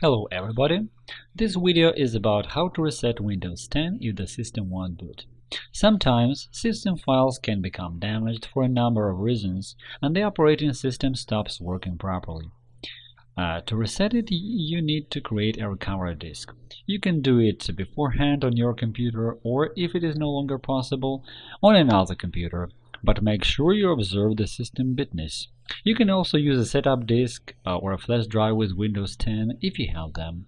Hello everybody! This video is about how to reset Windows 10 if the system won't boot. Sometimes system files can become damaged for a number of reasons and the operating system stops working properly. Uh, to reset it, you need to create a recovery disk. You can do it beforehand on your computer or, if it is no longer possible, on another computer, but make sure you observe the system bitness. You can also use a setup disk uh, or a flash drive with Windows 10 if you have them.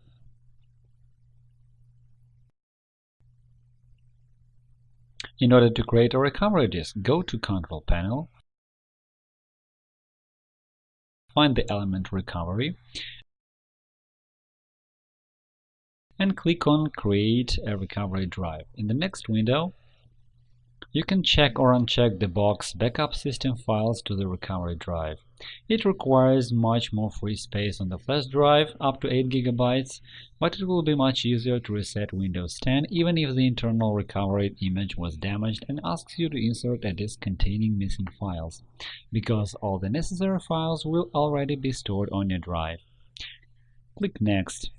In order to create a recovery disk, go to Control Panel, find the element Recovery, and click on Create a recovery drive. In the next window, you can check or uncheck the box Backup system files to the recovery drive. It requires much more free space on the flash drive, up to 8 GB, but it will be much easier to reset Windows 10 even if the internal recovery image was damaged and asks you to insert a disk containing missing files, because all the necessary files will already be stored on your drive. Click Next.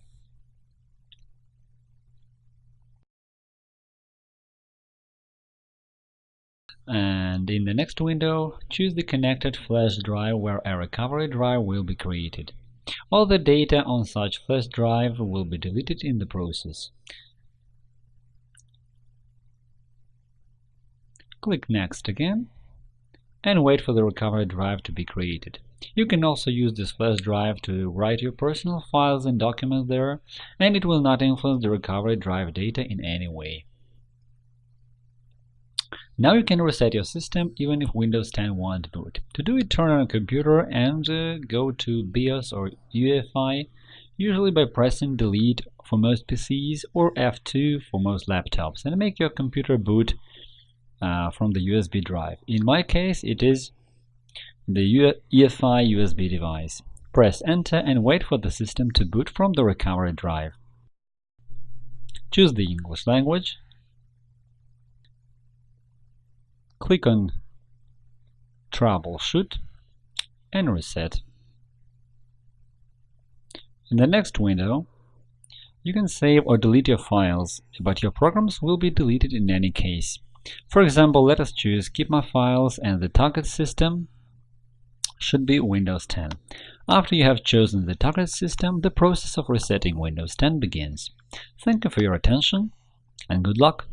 And in the next window, choose the connected flash drive where a recovery drive will be created. All the data on such flash drive will be deleted in the process. Click Next again and wait for the recovery drive to be created. You can also use this flash drive to write your personal files and documents there, and it will not influence the recovery drive data in any way. Now you can reset your system even if Windows 10 won't boot. To do it, turn on a computer and uh, go to BIOS or UEFI, usually by pressing Delete for most PCs or F2 for most laptops, and make your computer boot uh, from the USB drive. In my case, it is the UEFI USB device. Press Enter and wait for the system to boot from the recovery drive. Choose the English language Click on Troubleshoot and Reset. In the next window, you can save or delete your files, but your programs will be deleted in any case. For example, let us choose Keep My Files and the target system should be Windows 10. After you have chosen the target system, the process of resetting Windows 10 begins. Thank you for your attention and good luck!